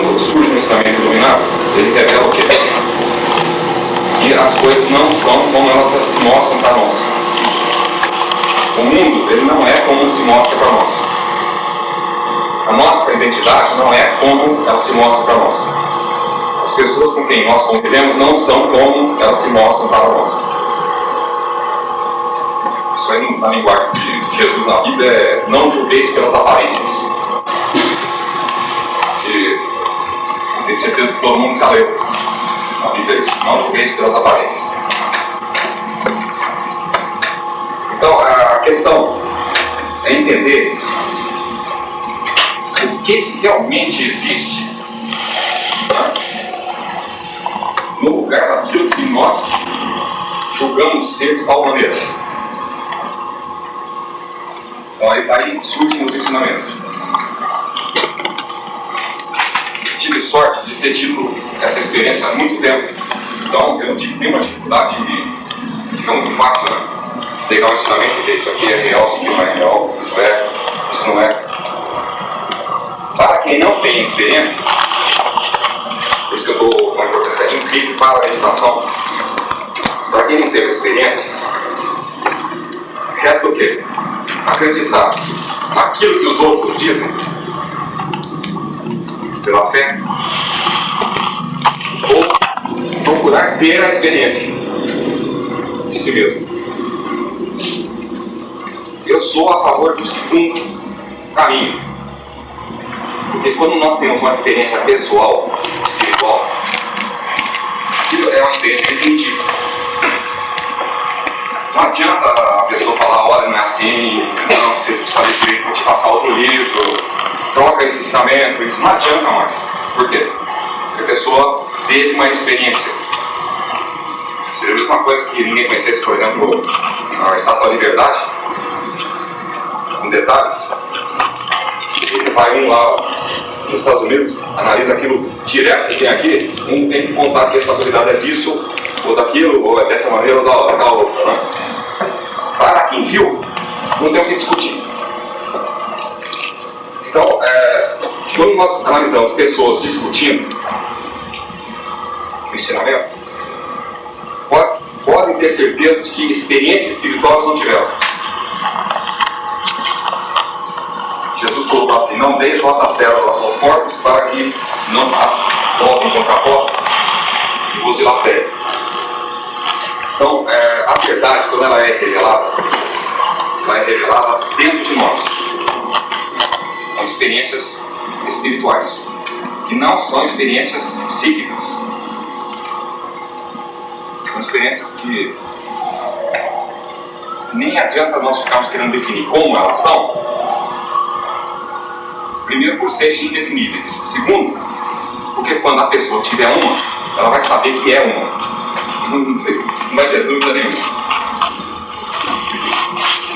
quando surge um ensinamento iluminado, ele revela o quê? Que as coisas não são como elas se mostram para nós. O mundo, ele não é como se mostra para nós. A nossa identidade não é como ela se mostra para nós. As pessoas com quem nós convivemos não são como elas se mostram para nós. Isso aí na linguagem de Jesus na Bíblia é não julgueis pelas aparências. Tenho certeza que todo mundo já leu na Bíblia isso. Não julgueis pelas aparências. Então a questão é entender o que realmente existe né, no lugar daquilo que nós julgamos ser de tal maneira. Então aí, aí surgem os ensinamentos. Tive sorte de ter tido essa experiência há muito tempo. Então eu não tive nenhuma dificuldade de fica muito fácil? Pegar um ensinamento e isso aqui é real, isso aqui não é real, isso é, isso não é. Para quem não tem experiência, por isso que eu estou com um processo incrível para a meditação, para quem não teve experiência, resta o quê? Acreditar naquilo que os outros dizem, pela fé, ou procurar ter a experiência de si mesmo. Eu sou a favor do segundo caminho. Porque quando nós temos uma experiência pessoal, espiritual, é uma experiência definitiva. Não adianta a pessoa falar, olha, não é assim, não, você precisa ler vou te passar outro livro, troca esse ensinamento, isso não adianta mais. Por quê? Porque a pessoa teve uma experiência. Seria a mesma coisa que ninguém conhecesse, por exemplo, a Estátua da Liberdade, com detalhes. Ele vai um lá nos Estados Unidos, analisa aquilo direto que tem aqui, um tem que contar que essa autoridade é disso, ou daquilo, ou é dessa maneira, ou da, outra. Né? Para quem viu, não tem o que discutir. Então, é, quando nós analisamos pessoas discutindo o ensinamento, pode, podem ter certeza de que experiência espiritual não tiveram. Jesus colocou assim, não deis vossas terras aos seus corpos para que não as voltem contra vós e vos dilacerem. Então, é, a verdade, quando ela é revelada, ela é revelada dentro de nós. Experiências espirituais, que não são experiências psíquicas. São experiências que nem adianta nós ficarmos querendo definir como elas são, Primeiro, por serem indefiníveis. Segundo, porque quando a pessoa tiver uma, ela vai saber que é uma. Não vai ter dúvida nenhuma.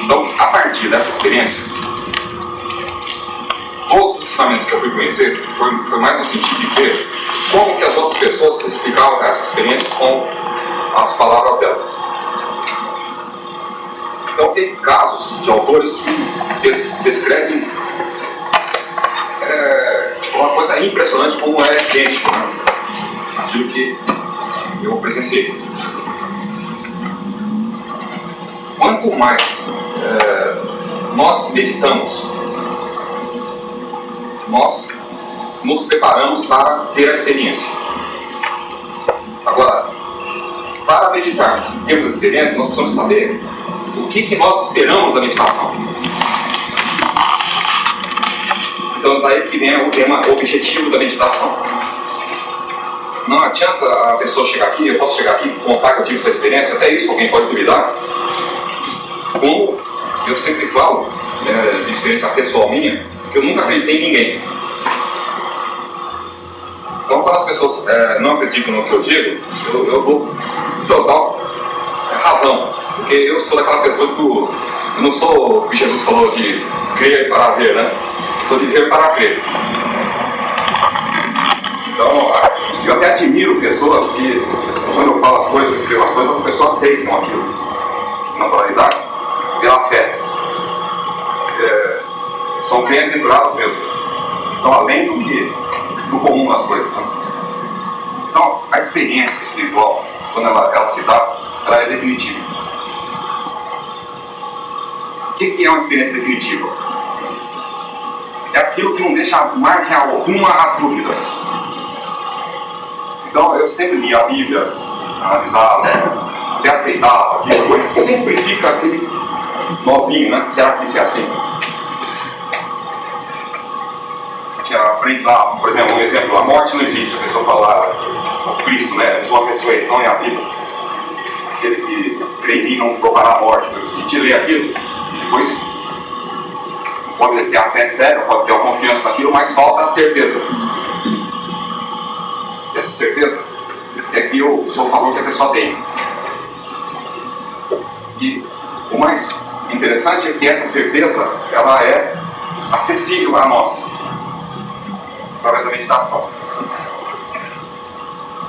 Então, a partir dessa experiência, que eu fui conhecer foi, foi mais no sentido de ver como que as outras pessoas explicavam essas experiências com as palavras delas. Então, tem casos de autores que descrevem é uma coisa impressionante como é idêntico né? aquilo que eu presenciei. Quanto mais é, nós meditamos, nós nos preparamos para ter a experiência. Agora, para meditarmos e termos experiência, nós precisamos saber o que, que nós esperamos da meditação. Então daí que vem o tema objetivo da meditação. Não adianta a pessoa chegar aqui, eu posso chegar aqui contar que eu tive essa experiência, até isso alguém pode duvidar. Como eu sempre falo, é, de experiência pessoal minha, que eu nunca acreditei em ninguém. Então quando as pessoas é, não acreditam no que eu digo, eu, eu dou total razão. Porque eu sou daquela pessoa que eu, eu não sou o que Jesus falou de crer para ver, né? sou de ver para crer. Então, eu até admiro pessoas que, quando eu falo as coisas, escrevo as coisas, as pessoas aceitam aquilo. Naturalidade, pela fé. É, são bem aventuradas mesmo. Então, além do que do comum das coisas. Né? Então, a experiência espiritual, quando ela, ela se dá, ela é definitiva. O que, que é uma experiência definitiva? É aquilo que não deixa margem alguma a dúvidas. Então, eu sempre li a Bíblia, analisava, até aceitava, depois sempre fica aquele nozinho, né? Será que isso é assim? Por exemplo, um exemplo, a morte não existe, a pessoa fala, o Cristo, né, sua ressurreição é a vida. Aquele que crê em mim não provará a morte, no sentido ler aquilo, e depois pode ter a fé séria, pode ter a confiança naquilo, mas falta a certeza. Essa certeza é que eu sou a favor que a pessoa tem. E o mais interessante é que essa certeza, ela é acessível a nós através da meditação.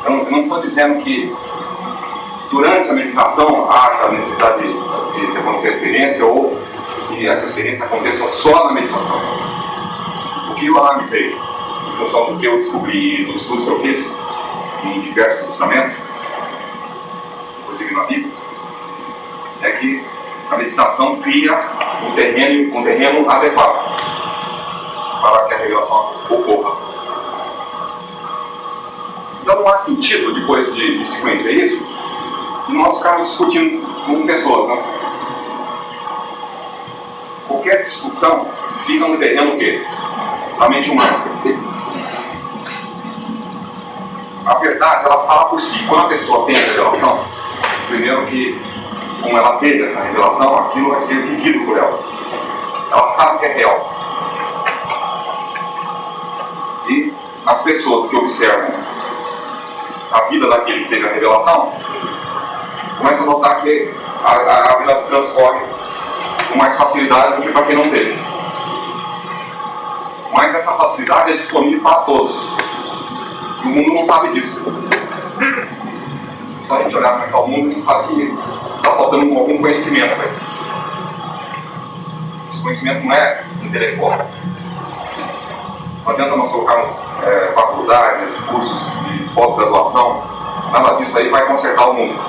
Eu não, eu não estou dizendo que durante a meditação haja necessidade de, de acontecer a experiência ou que essa experiência aconteça só na meditação. O que eu analisei, em função do que eu descobri dos estudos que eu fiz em diversos ensinamentos, inclusive na Bíblia, é que a meditação cria um terreno, um terreno adequado para que a revelação ocorra. Então não há sentido, depois de, de se conhecer isso, nós ficarmos discutindo com pessoas. Né? Qualquer discussão fica no terreno o quê? Da mente humana. A verdade, ela fala por si. Quando a pessoa tem a revelação, primeiro que, como ela teve essa revelação, aquilo vai ser vivido por ela. Ela sabe que é real. E as pessoas que observam a vida daquele que teve a revelação começam a notar que a, a, a vida transcorre com mais facilidade do que para quem não teve. Mas essa facilidade é disponível para todos. E o mundo não sabe disso. Só a gente olhar para o mundo e sabe que está faltando algum conhecimento. Esse conhecimento não é intelectual. Não adianta nós colocarmos é, faculdades, cursos de pós-graduação, nada disso aí vai consertar o mundo.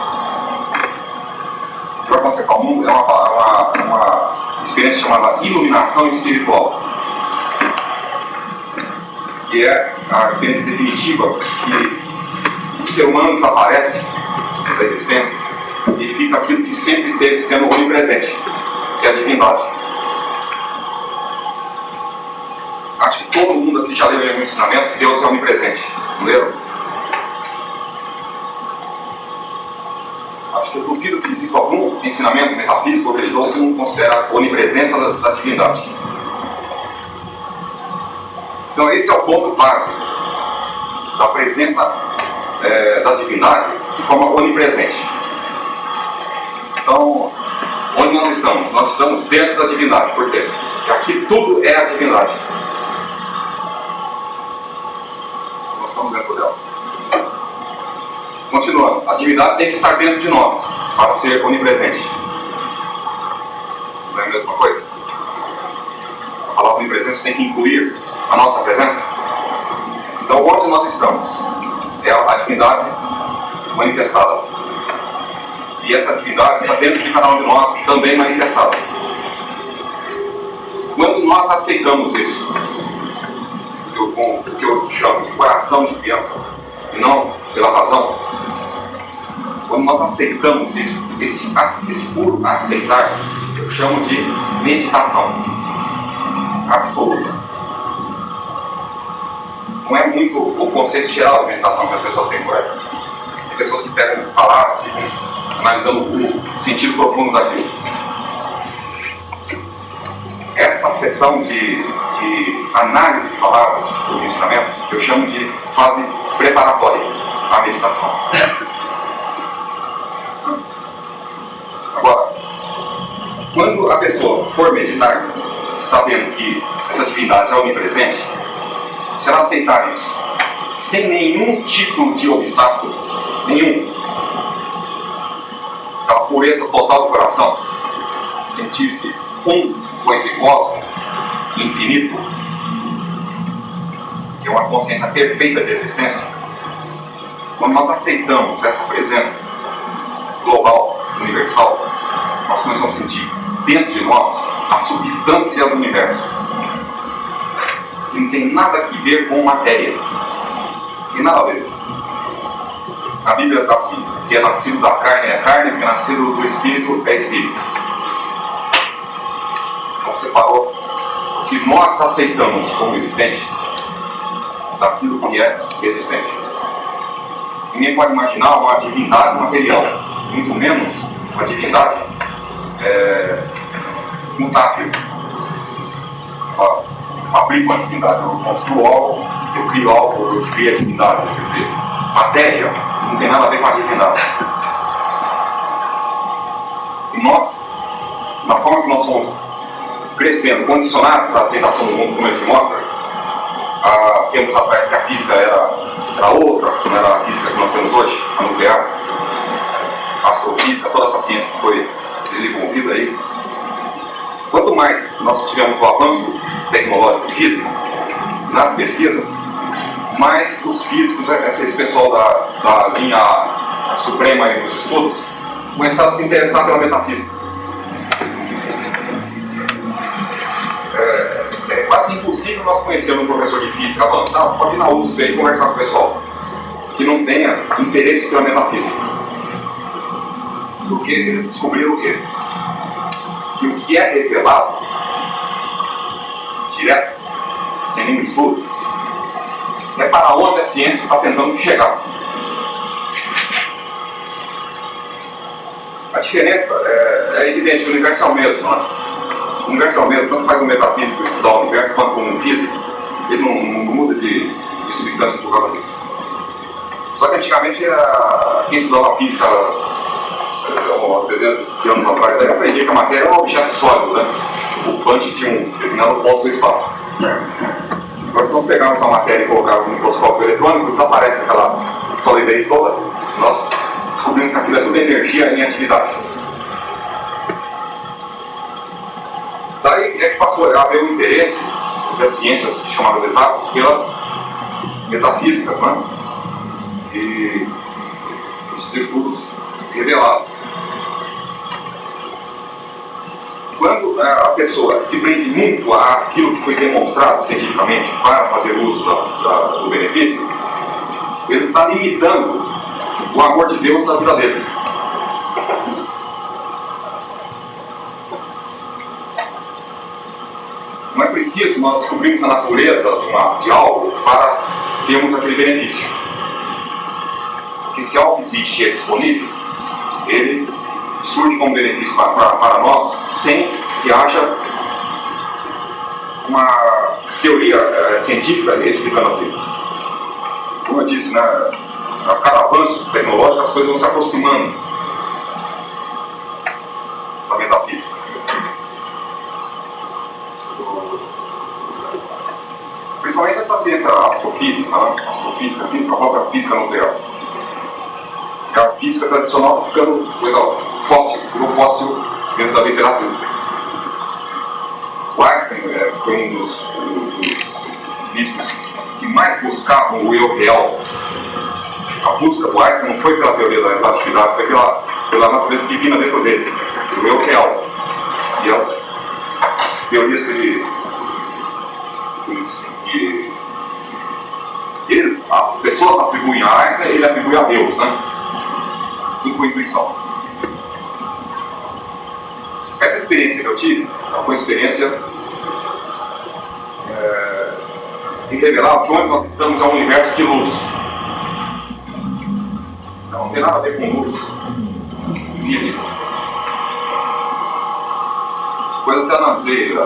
O que vai consertar o mundo é uma, uma, uma experiência chamada iluminação espiritual, que é a experiência definitiva que o ser humano desaparece da existência e fica aquilo que sempre esteve sendo onipresente, que é a divindade. Acho que todo mundo aqui já leu algum ensinamento que Deus é onipresente. Não leram? Acho que exista algum ensinamento metafísico ou religioso que não considera a onipresença da, da divindade. Então esse é o ponto básico da presença é, da divindade de forma onipresente. Então, onde nós estamos? Nós estamos dentro da divindade. Por quê? Porque aqui tudo é a divindade. estamos dentro dela. Continuando, a atividade tem que estar dentro de nós para ser onipresente. Não é a mesma coisa? A palavra onipresença tem que incluir a nossa presença. Então, onde nós estamos é a atividade manifestada. E essa atividade está dentro de cada um de nós também manifestada. Quando nós aceitamos isso, com o que eu chamo de coração de criança, e não pela razão, quando nós aceitamos isso, esse, esse puro aceitar, eu chamo de meditação absoluta. Não é muito o conceito geral de meditação que as pessoas têm por aí. Tem pessoas que pegam palavras e analisando o sentido profundo daquilo. Essa sessão de de análise de palavras do ensinamento, eu chamo de fase preparatória à meditação. Agora, a pessoa for meditar, sabendo que essa divindade é onipresente, se ela aceitar isso, sem nenhum tipo de obstáculo, nenhum, aquela pureza total do coração, sentir-se um com esse cosmos, infinito, é uma consciência perfeita de existência, quando nós aceitamos essa presença global, universal, nós começamos a sentir dentro de nós a substância do universo. Que não tem nada a ver com matéria. Tem nada a ver. A Bíblia está assim, que é nascido da carne é carne, que é nascido do espírito é espírito. Então o que nós aceitamos como existente daquilo que é existente. Ninguém pode imaginar uma divindade material, muito menos uma divindade é, mutável. Fabrico uma divindade, eu construo algo, eu crio algo, eu crio a divindade. Quer dizer, matéria não tem nada a ver com a divindade. E nós, na forma que nós somos crescendo, condicionados à aceitação do mundo como ele se mostra, há tempos atrás que a física era, era outra, não era a física que nós temos hoje, a nuclear, a astrofísica, toda essa ciência que foi desenvolvida aí. Quanto mais nós tivermos o avanço tecnológico físico nas pesquisas, mais os físicos, esse pessoal da, da linha suprema dos estudos, começaram a se interessar pela metafísica. É, é quase impossível nós conhecermos um professor de física avançado, pode ir na USP e conversar com o pessoal, que não tenha interesse pela metafísica. Porque eles descobriram o quê? Que o que é revelado, direto, sem nenhum estudo, é para onde a ciência está tentando chegar. A diferença é, é evidente, o universo é o mesmo, não é? O universo é o mesmo, tanto faz um metafísico estudar o universo quanto um físico, ele não, não muda de, de, substância por causa disso. Só que antigamente a, quem estudava física há 300 anos atrás, aí aprendia que a matéria é um objeto sólido, né? O punch tinha um determinado ponto do espaço. Agora, se nós pegarmos a matéria e colocarmos no microscópio eletrônico, desaparece aquela solidez toda. Nós descobrimos que aquilo é tudo energia em atividade. Daí é que passou a haver o interesse das ciências chamadas exatas pelas metafísicas, né? E os estudos revelados. Quando a pessoa se prende muito àquilo que foi demonstrado cientificamente para fazer uso do benefício, ele está limitando o amor de Deus na vida deles. Não é preciso nós descobrirmos a natureza de, uma, de algo para termos aquele benefício. Porque se algo existe e é disponível, ele surge como benefício para, para, para nós sem que haja uma teoria é, científica explicando aquilo. Como eu disse, né, a cada avanço tecnológico as coisas vão se aproximando da metafísica. Principalmente essa ciência astrofísica, né? astrofísica, física, a própria física nuclear a física tradicional ficando coisa grupo fóssil dentro da literatura. O Einstein é, foi um dos, físicos que mais buscavam o eu real. A busca do Einstein não foi pela teoria da relatividade, foi pela, pela natureza divina dentro dele, o eu real. E as, as teorias que ele, que, ele, as pessoas atribuem a Einstein, ele atribui a Deus, né? tudo com intuição. Essa experiência que eu tive foi uma experiência é, de revelar que onde nós estamos é um universo de luz. Não, não tem nada a ver com luz física. Depois até analisei uh,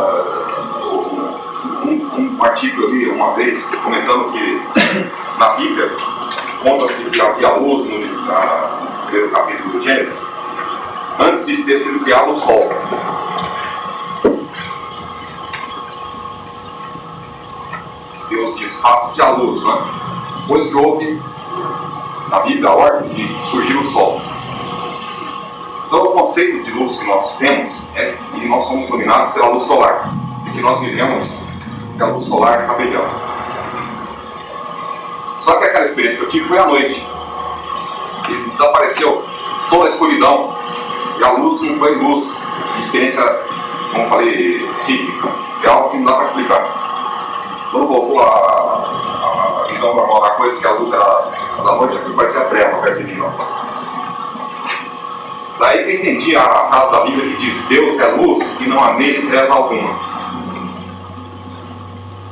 um, um artigo eu li uma vez comentando que na Bíblia conta-se que havia luz no, na, primeiro capítulo do Gênesis, antes de ter sido criado o Sol. Deus diz, faça-se a luz, né? Pois que houve na Bíblia a ordem de surgir o Sol. Então o conceito de luz que nós temos é que nós somos iluminados pela luz solar, e que nós vivemos que a luz solar brilhando. Só que aquela experiência que eu tive foi à noite. E desapareceu toda a escuridão. E a luz não foi luz. Experiência, como falei, psíquica. É algo que não dá para explicar. Quando voltou a, a visão normal da coisa, que a luz era da noite, aquilo parecia treva perto de mim. Daí que eu entendi a frase da Bíblia que diz: Deus é luz e não há nele treva alguma.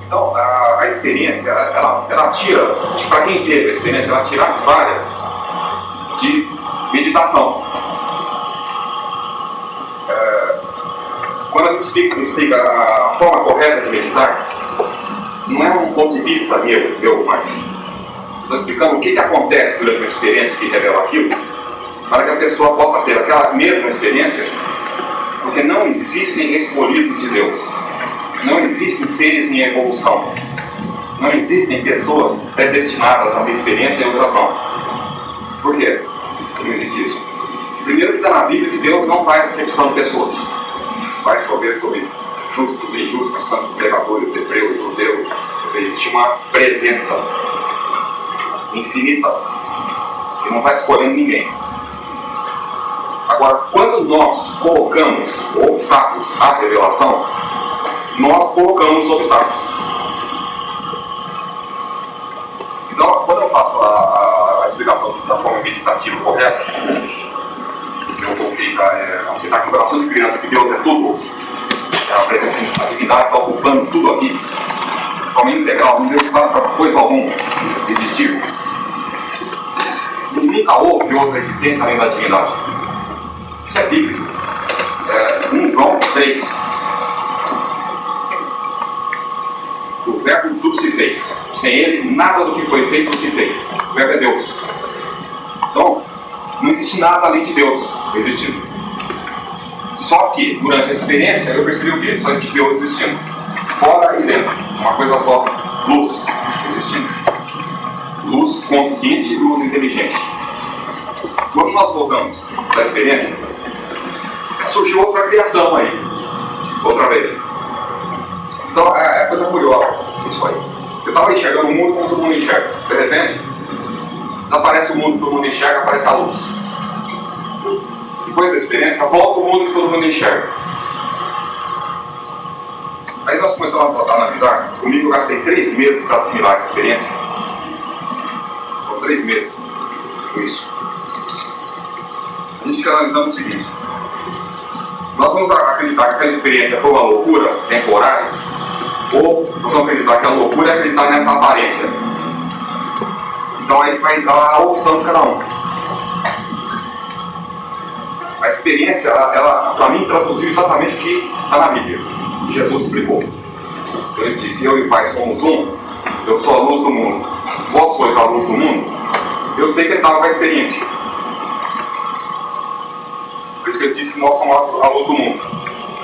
Então, a, a experiência, ela, ela tira, para quem teve a experiência, ela tira as várias de meditação. É, quando a gente explica, explica a forma correta de meditar, não é um ponto de vista meu, meu mas estou explicando o que, que acontece durante uma experiência que revela aquilo, para que a pessoa possa ter aquela mesma experiência, porque não existem escolhidos de Deus. Não existem seres em evolução. Não existem pessoas predestinadas a uma experiência e outra não. Por quê? Não existe isso. Primeiro que está na Bíblia que Deus não faz acepção de pessoas. Vai chover sobre justos e injustos, santos, pecadores, hebreus, judeus. Existe uma presença infinita que não está escolhendo ninguém. Agora, quando nós colocamos obstáculos à revelação, nós colocamos os obstáculos. Então, quando eu faço a, a, a explicação da forma meditativa correta, eu coloquei para é, aceitar o coração de criança, que Deus é tudo, a presença, a divindade está ocupando tudo aqui, forma integral, não deu espaço para coisa alguma existir. Nunca houve outra existência além da divindade. Isso é bíblico. É, 1 João 3, O verbo tudo se fez. Sem ele, nada do que foi feito se fez. O verbo é Deus. Então, não existe nada além de Deus existindo. Só que, durante a experiência, eu percebi o quê? Só existe Deus existindo. Fora e dentro. Uma coisa só. Luz existindo. Luz consciente e luz inteligente. Quando nós voltamos da experiência, surgiu outra criação aí. Outra vez. Então é, é coisa curiosa isso aí. Eu estava enxergando o mundo como todo mundo enxerga. De repente, desaparece o mundo todo mundo enxerga, aparece a luz. Depois da experiência, volta o mundo que todo mundo enxerga. Aí nós começamos a, analisar. Comigo eu gastei três meses para assimilar essa experiência. Foram três meses com isso. A gente fica analisando o seguinte. Nós vamos acreditar que aquela experiência foi uma loucura temporária ou nós vamos acreditar que a loucura é acreditar nessa aparência. Então aí vai dar a opção de cada um. A experiência, ela, ela para mim, traduziu exatamente o que está na Bíblia. Jesus explicou. Ele disse, eu e o Pai somos um, eu sou a luz do mundo, vós sois a luz do mundo. Eu sei que ele estava com a experiência. Por isso que ele disse que nós somos a luz do mundo.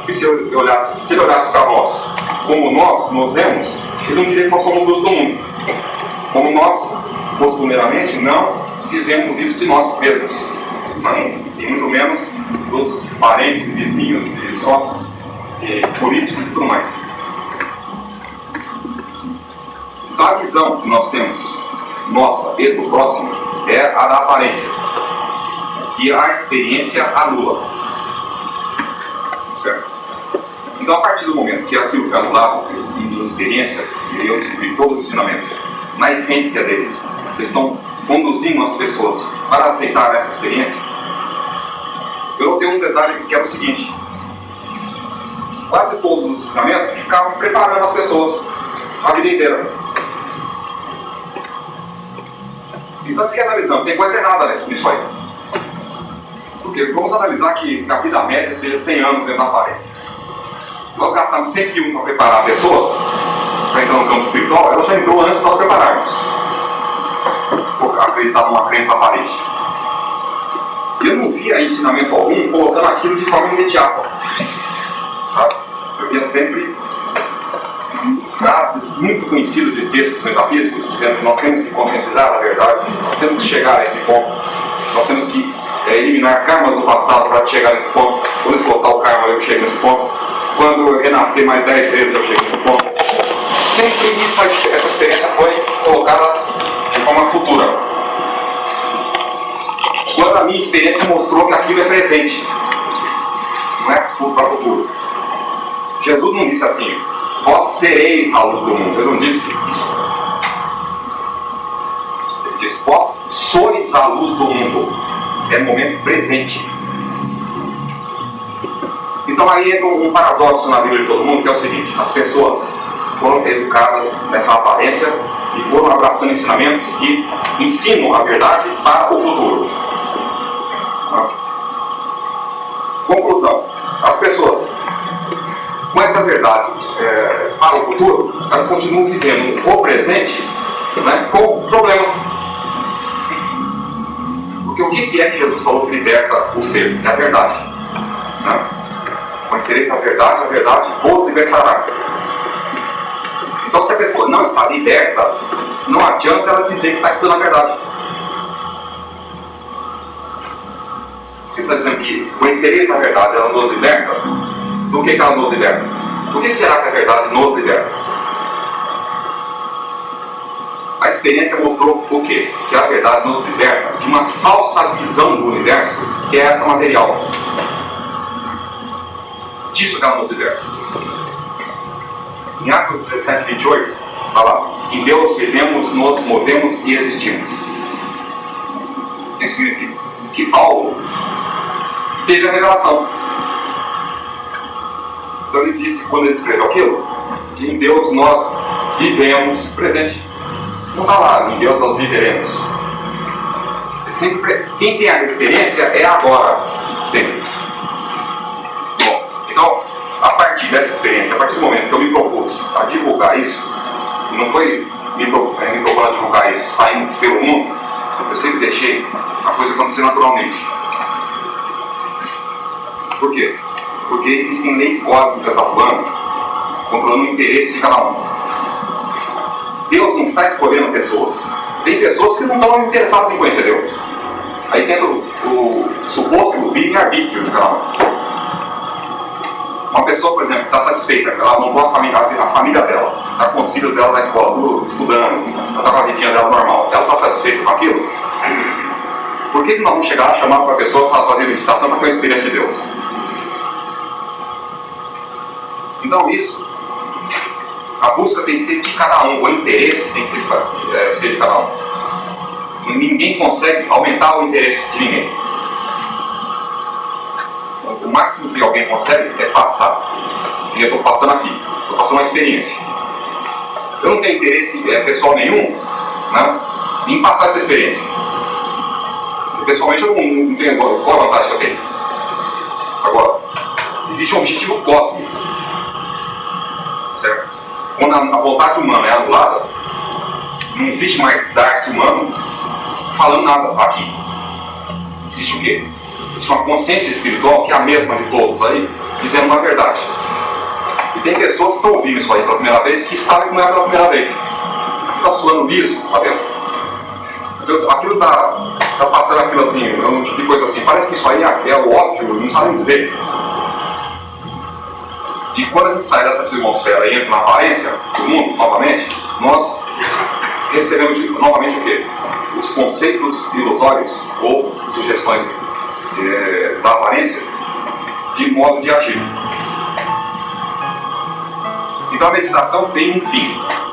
E se, eu olhasse, se ele olhasse para nós como nós nos vemos, ele não diria que nós somos luz do mundo. Como nós, costumeiramente, não dizemos isso de nós mesmos. Não, e muito menos dos parentes, vizinhos e sócios, e políticos e tudo mais. A visão que nós temos, nossa e do próximo, é a da aparência. E a experiência anula. Certo? Então, a partir do momento que aquilo está no lado de experiência, e eu de todo o ensinamento, na essência deles, eles estão conduzindo as pessoas para aceitar essa experiência, eu tenho um detalhe que é o seguinte: quase todos os ensinamentos ficavam preparando as pessoas a vida inteira. Então, fiquei analisando, tem coisa errada nisso aí. Porque vamos analisar que a vida média seja 100 anos dentro da aparência nós gastamos 101 para preparar a pessoa para entrar no campo espiritual, ela já entrou antes de nós prepararmos. Acreditar numa crença aparente. Eu não via ensinamento algum colocando aquilo de forma imediata. Sabe? Eu via sempre frases muito conhecidas de textos metafísicos dizendo que nós temos que conscientizar a verdade, nós temos que chegar a esse ponto, nós temos que é, eliminar karmas do passado para chegar nesse ponto, quando explotar o karma eu chego nesse ponto quando eu renascer mais dez vezes eu chego no ponto. Sempre isso, essa experiência foi colocada de futura. Quando a minha experiência mostrou que aquilo é presente, não é para o futuro. Jesus não disse assim, vós sereis a luz do mundo. Ele não disse isso. Ele disse, vós sois a luz do mundo. É momento presente. Então aí entra um paradoxo na vida de todo mundo, que é o seguinte, as pessoas foram educadas nessa aparência e foram abraçando ensinamentos que ensinam a verdade para o futuro. Conclusão. As pessoas com essa verdade é, para o futuro, elas continuam vivendo o presente né, com problemas. Porque o que é que Jesus falou que liberta o ser? É a verdade. Né? Conhecereis a verdade, a verdade vos libertará. Então, se a pessoa não está liberta, não adianta ela dizer que está estudando a verdade. Que conhecereis a verdade, ela nos liberta? Do que, que ela nos liberta? Por que será que a verdade nos liberta? A experiência mostrou o quê? Que a verdade nos liberta de uma falsa visão do universo, que é essa material. Disso que ela nos liberta. Em Atos 17, 28, fala: Em Deus vivemos, nos movemos e existimos. Isso significa que Paulo teve a revelação. Então ele disse, quando ele escreveu aquilo, que em Deus nós vivemos presente. Não está lá, em Deus nós viveremos. É sempre, quem tem a experiência é agora, sempre. Bom, então, a partir dessa experiência, a partir do momento que eu me propus a divulgar isso, não foi me, é, me propor a divulgar isso saindo pelo mundo, eu sempre deixei a coisa acontecer naturalmente. Por quê? Porque existem leis cósmicas atuando, controlando o interesse de cada um. Deus não está escolhendo pessoas. Tem pessoas que não estão interessadas em conhecer Deus. Aí tem o, o suposto livre-arbítrio de cada um. Uma pessoa, por exemplo, está satisfeita, ela montou a família, a família dela, está com os filhos dela na escola, tudo estudando, está com a vidinha dela normal. Ela está satisfeita com aquilo? Por que, que nós vamos chegar a chamar para a pessoa para fazer meditação para ter a experiência de Deus? Então isso, a busca tem que ser de cada um, o interesse tem que ser, é, ser de cada um. Ninguém consegue aumentar o interesse de ninguém. O máximo que alguém consegue é passar. E eu estou passando aqui, estou passando uma experiência. Eu não tenho interesse é, pessoal nenhum né, em passar essa experiência. Pessoalmente eu não, não tenho qual a vantagem que eu tenho. Agora, existe um objetivo cósmico. Quando a, a vontade humana é anulada, não existe mais dar-se humano falando nada aqui. Existe o quê? Existe uma consciência espiritual que é a mesma de todos aí, dizendo uma verdade. E tem pessoas que estão ouvindo isso aí pela primeira vez que sabem não é pela primeira vez. Está suando liso lá dentro. Aquilo está tá passando aquilo assim, um tipo de coisa assim. Parece que isso aí é, é o óbvio, não sabe dizer. E quando a gente sai dessa atmosfera e entra na aparência do mundo, novamente, nós recebemos novamente o quê? Os conceitos ilusórios ou sugestões é, da aparência de modo de agir. Então a meditação tem um fim.